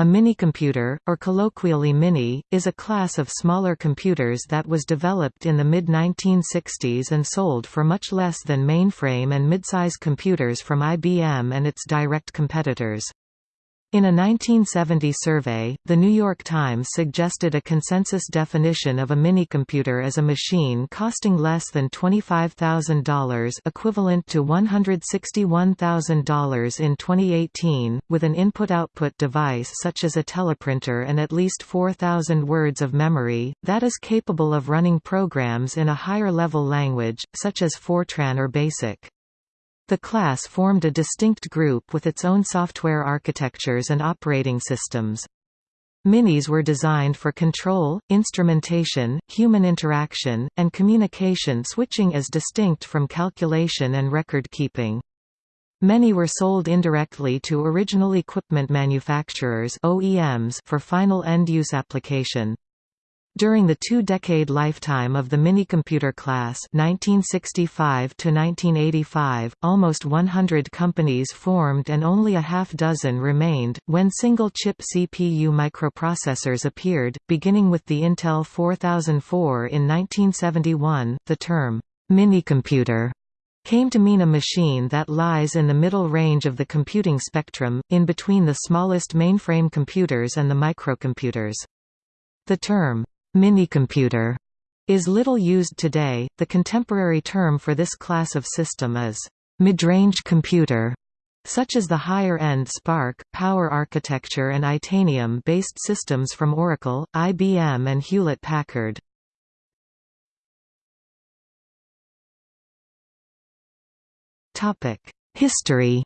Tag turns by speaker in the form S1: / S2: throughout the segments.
S1: A minicomputer, or colloquially mini, is a class of smaller computers that was developed in the mid-1960s and sold for much less than mainframe and midsize computers from IBM and its direct competitors. In a 1970 survey, The New York Times suggested a consensus definition of a minicomputer as a machine costing less than $25,000 equivalent to $161,000 in 2018, with an input-output device such as a teleprinter and at least 4,000 words of memory, that is capable of running programs in a higher-level language, such as Fortran or BASIC. The class formed a distinct group with its own software architectures and operating systems. Minis were designed for control, instrumentation, human interaction, and communication switching as distinct from calculation and record-keeping. Many were sold indirectly to original equipment manufacturers OEMs for final end-use application. During the two-decade lifetime of the minicomputer class 1965 -1985, almost 100 companies formed and only a half-dozen remained. When single-chip CPU microprocessors appeared, beginning with the Intel 4004 in 1971, the term, minicomputer came to mean a machine that lies in the middle range of the computing spectrum, in between the smallest mainframe computers and the microcomputers. The term, Minicomputer is little used today. The contemporary term for this class of system is midrange computer, such as the higher-end SPARC, Power Architecture and Itanium-based systems from Oracle, IBM and Hewlett-Packard. Topic History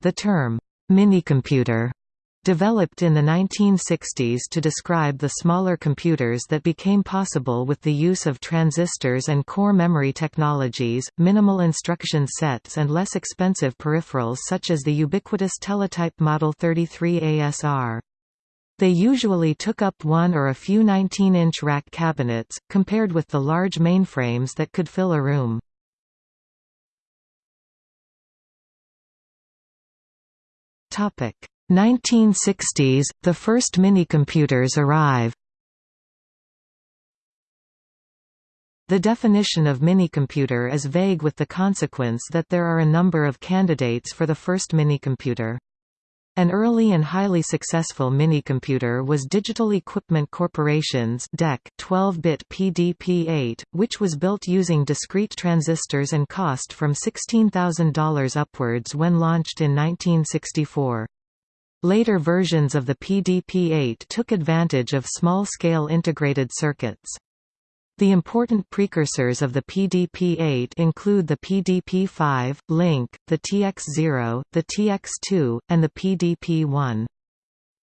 S1: The term minicomputer Developed in the 1960s to describe the smaller computers that became possible with the use of transistors and core memory technologies, minimal instruction sets and less expensive peripherals such as the ubiquitous teletype Model 33 ASR. They usually took up one or a few 19-inch rack cabinets, compared with the large mainframes that could fill a room. Topic 1960s, the first minicomputers arrive. The definition of minicomputer is vague with the consequence that there are a number of candidates for the first minicomputer. An early and highly successful minicomputer was Digital Equipment Corporation's DEC 12-bit PDP-8, which was built using discrete transistors and cost from $16,000 upwards when launched in 1964. Later versions of the PDP-8 took advantage of small-scale integrated circuits. The important precursors of the PDP-8 include the PDP-5, LINC, the TX-0, the TX-2, and the PDP-1.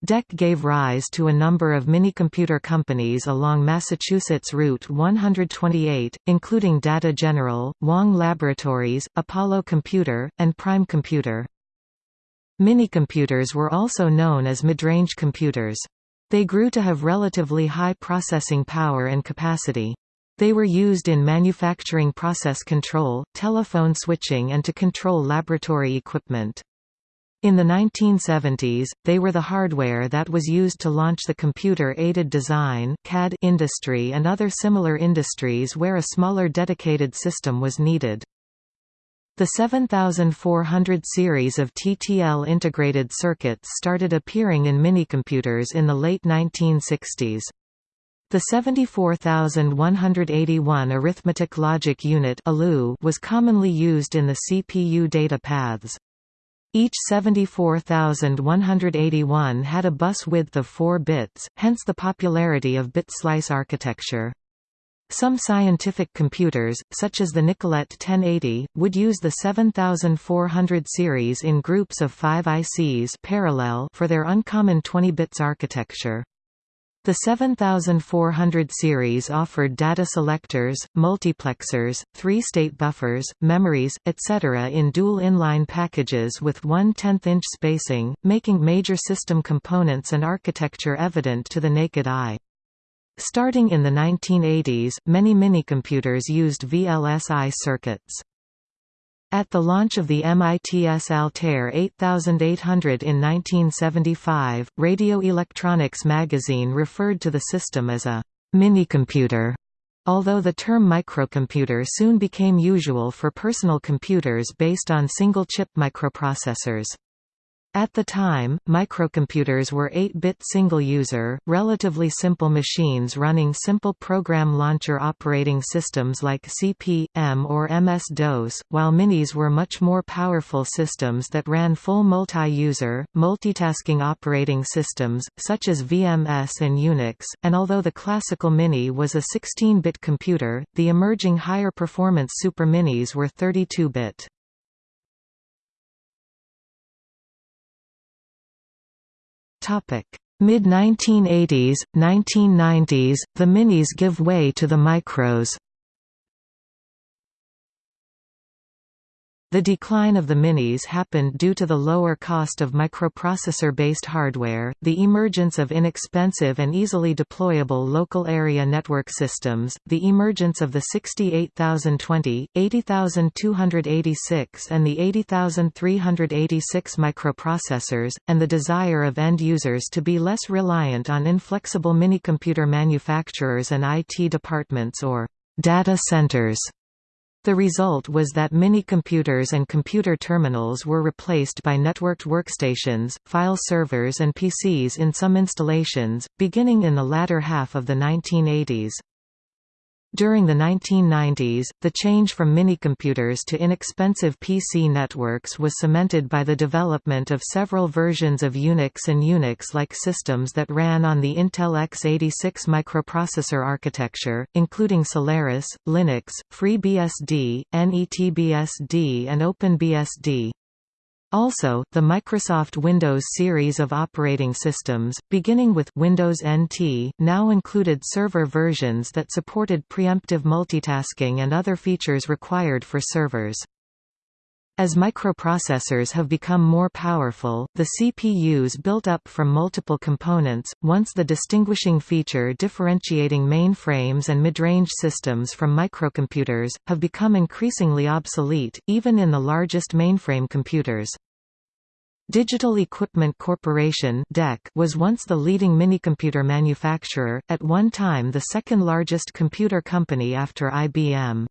S1: DEC gave rise to a number of minicomputer companies along Massachusetts Route 128, including Data General, Wang Laboratories, Apollo Computer, and Prime Computer. Minicomputers were also known as midrange computers. They grew to have relatively high processing power and capacity. They were used in manufacturing process control, telephone switching and to control laboratory equipment. In the 1970s, they were the hardware that was used to launch the computer-aided design CAD industry and other similar industries where a smaller dedicated system was needed. The 7400 series of TTL integrated circuits started appearing in minicomputers in the late 1960s. The 74181 arithmetic logic unit was commonly used in the CPU data paths. Each 74181 had a bus width of 4 bits, hence the popularity of bit slice architecture. Some scientific computers, such as the Nicolet 1080, would use the 7400 series in groups of 5 ICs parallel for their uncommon 20 bits architecture. The 7400 series offered data selectors, multiplexers, three-state buffers, memories, etc. in dual inline packages with 1 10th inch spacing, making major system components and architecture evident to the naked eye. Starting in the 1980s, many minicomputers used VLSI circuits. At the launch of the MITS Altair 8800 in 1975, Radio Electronics magazine referred to the system as a minicomputer, although the term microcomputer soon became usual for personal computers based on single-chip microprocessors. At the time, microcomputers were 8-bit single-user, relatively simple machines running simple program launcher operating systems like CP/M or MS-DOS, while minis were much more powerful systems that ran full multi-user, multitasking operating systems, such as VMS and Unix, and although the classical Mini was a 16-bit computer, the emerging higher performance Super Minis were 32-bit. Mid-1980s, 1990s, the minis give way to the micros. The decline of the minis happened due to the lower cost of microprocessor-based hardware, the emergence of inexpensive and easily deployable local area network systems, the emergence of the 68020, 80286 and the 80386 microprocessors, and the desire of end users to be less reliant on inflexible minicomputer manufacturers and IT departments or data centers. The result was that mini-computers and computer terminals were replaced by networked workstations, file servers and PCs in some installations, beginning in the latter half of the 1980s. During the 1990s, the change from minicomputers to inexpensive PC networks was cemented by the development of several versions of Unix and Unix-like systems that ran on the Intel x86 microprocessor architecture, including Solaris, Linux, FreeBSD, NetBSD and OpenBSD. Also, the Microsoft Windows series of operating systems, beginning with Windows NT, now included server versions that supported preemptive multitasking and other features required for servers. As microprocessors have become more powerful, the CPUs built up from multiple components, once the distinguishing feature differentiating mainframes and mid-range systems from microcomputers, have become increasingly obsolete, even in the largest mainframe computers. Digital Equipment Corporation was once the leading minicomputer manufacturer, at one time the second largest computer company after IBM.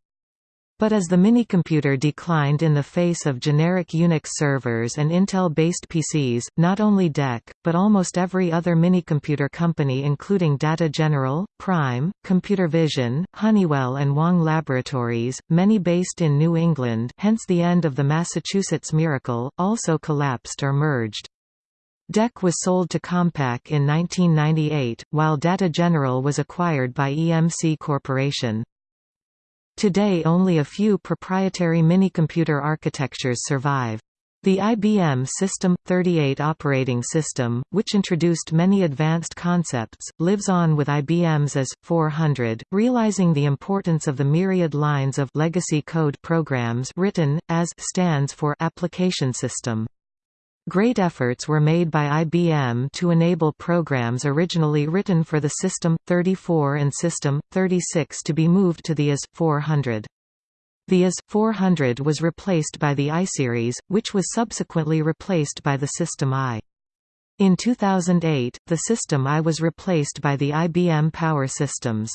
S1: But as the minicomputer declined in the face of generic Unix servers and Intel-based PCs, not only DEC, but almost every other minicomputer company including Data General, Prime, Computer Vision, Honeywell and Wang Laboratories, many based in New England hence the end of the Massachusetts Miracle, also collapsed or merged. DEC was sold to Compaq in 1998, while Data General was acquired by EMC Corporation. Today only a few proprietary minicomputer architectures survive. The IBM System 38 operating system, which introduced many advanced concepts, lives on with IBM's AS 400, realizing the importance of the myriad lines of legacy code programs written as stands for application system. Great efforts were made by IBM to enable programs originally written for the System 34 and System 36 to be moved to the AS 400. The AS 400 was replaced by the I-Series, which was subsequently replaced by the System I. In 2008, the System I was replaced by the IBM Power Systems.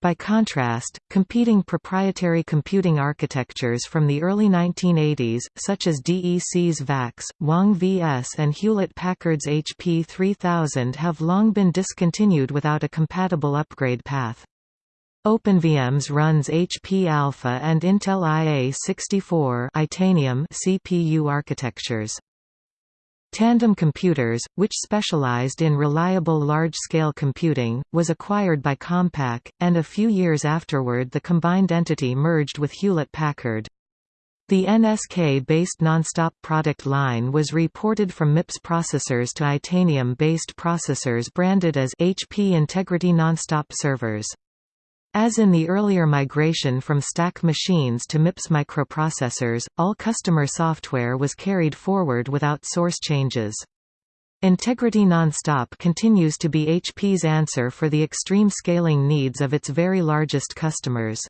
S1: By contrast, competing proprietary computing architectures from the early 1980s, such as DEC's VAX, Wang VS and Hewlett-Packard's HP 3000 have long been discontinued without a compatible upgrade path. OpenVMS runs HP Alpha and Intel IA64 Itanium CPU architectures. Tandem Computers, which specialized in reliable large-scale computing, was acquired by Compaq, and a few years afterward the combined entity merged with Hewlett-Packard. The NSK-based Nonstop product line was reported from MIPS processors to Itanium-based processors branded as HP Integrity Nonstop servers. As in the earlier migration from stack machines to MIPS microprocessors, all customer software was carried forward without source changes. Integrity Nonstop continues to be HP's answer for the extreme scaling needs of its very largest customers.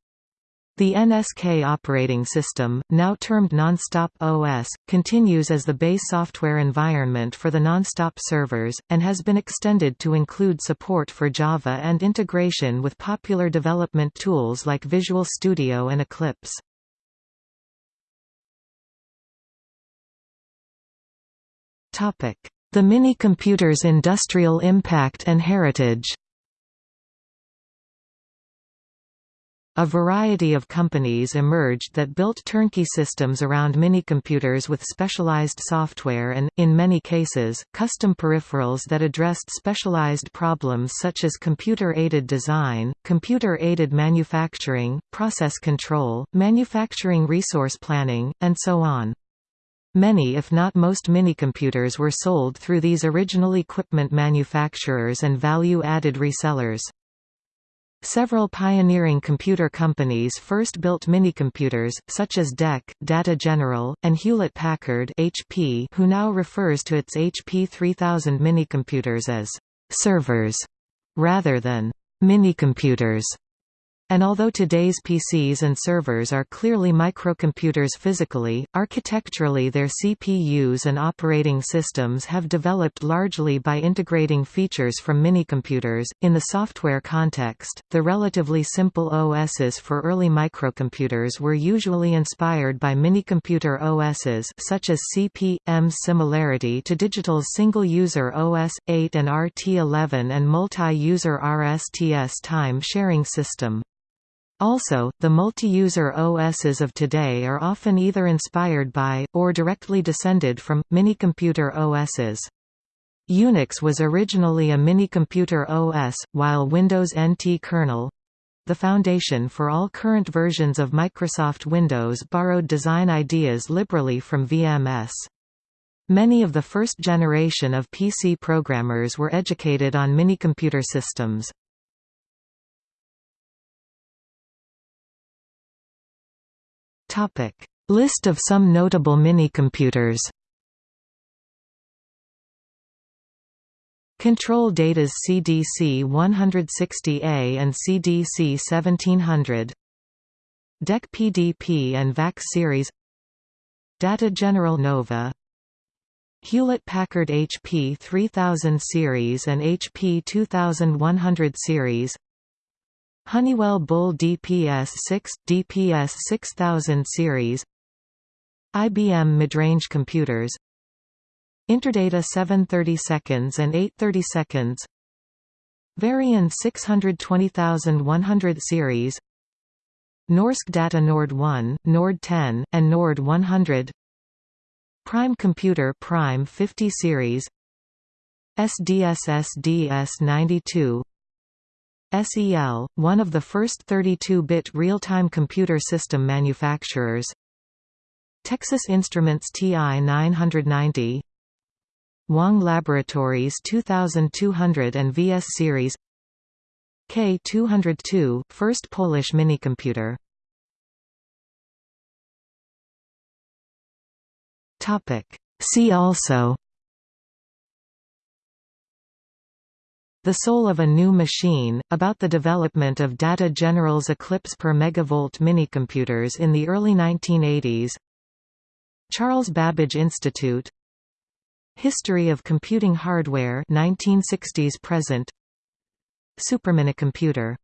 S1: The NSK operating system, now termed Nonstop OS, continues as the base software environment for the Nonstop servers, and has been extended to include support for Java and integration with popular development tools like Visual Studio and Eclipse. The mini-computer's industrial impact and heritage A variety of companies emerged that built turnkey systems around minicomputers with specialized software and, in many cases, custom peripherals that addressed specialized problems such as computer-aided design, computer-aided manufacturing, process control, manufacturing resource planning, and so on. Many if not most minicomputers were sold through these original equipment manufacturers and value-added resellers. Several pioneering computer companies first built minicomputers, such as DEC, Data General, and Hewlett-Packard HP, who now refers to its HP 3000 minicomputers as «servers» rather than «minicomputers». And although today's PCs and servers are clearly microcomputers physically, architecturally their CPUs and operating systems have developed largely by integrating features from minicomputers. In the software context, the relatively simple OSs for early microcomputers were usually inspired by minicomputer OSs such as CP/M's similarity to Digital's single-user OS 8 and RT11 and multi-user RSTS time-sharing system. Also, the multi-user OSs of today are often either inspired by, or directly descended from, minicomputer OSs. Unix was originally a minicomputer OS, while Windows NT kernel—the foundation for all current versions of Microsoft Windows borrowed design ideas liberally from VMS. Many of the first generation of PC programmers were educated on minicomputer systems.
S2: Topic: List of some notable minicomputers.
S1: Control Data's CDC 160A and CDC 1700 DEC PDP and VAX series. Data General Nova. Hewlett-Packard HP 3000 series and HP 2100 series Honeywell Bull DPS-6, DPS-6000 series IBM midrange computers Interdata 730 seconds and 830 seconds Varian 620100 series Norsk Data Nord 1, Nord 10, and Nord 100 Prime Computer Prime 50 series SDS SDS 92 SEL, one of the first 32-bit real-time computer system manufacturers. Texas Instruments TI-990 Wang Laboratories 2200 and VS series. K202, first Polish minicomputer. See also The Soul of a New Machine, about the development of Data General's Eclipse per megavolt minicomputers in the early 1980s Charles Babbage Institute. History of computing hardware 1960s present. Superminicomputer